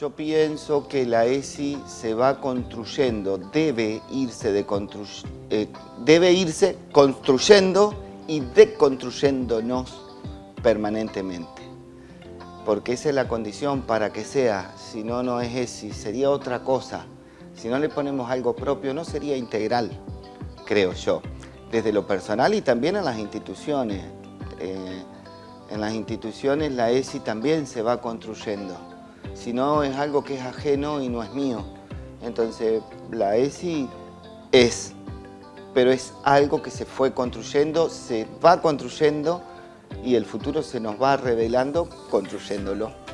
Yo pienso que la ESI se va construyendo, debe irse, de eh, debe irse construyendo y deconstruyéndonos permanentemente. Porque esa es la condición para que sea, si no, no es ESI, sería otra cosa. Si no le ponemos algo propio, no sería integral, creo yo. Desde lo personal y también en las instituciones. Eh, en las instituciones la ESI también se va construyendo. Si no, es algo que es ajeno y no es mío. Entonces, la ESI es, pero es algo que se fue construyendo, se va construyendo y el futuro se nos va revelando construyéndolo.